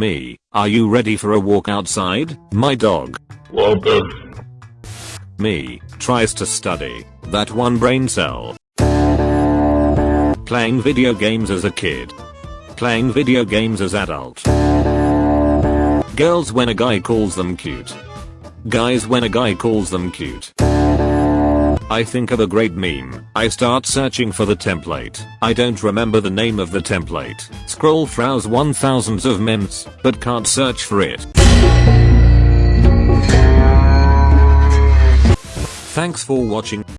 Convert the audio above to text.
Me, are you ready for a walk outside, my dog? Welcome. Me, tries to study, that one brain cell. Playing video games as a kid. Playing video games as adult. Girls when a guy calls them cute. Guys when a guy calls them cute. I think of a great meme. I start searching for the template. I don't remember the name of the template. Scroll browse 1000s of memes, but can't search for it. Thanks for watching.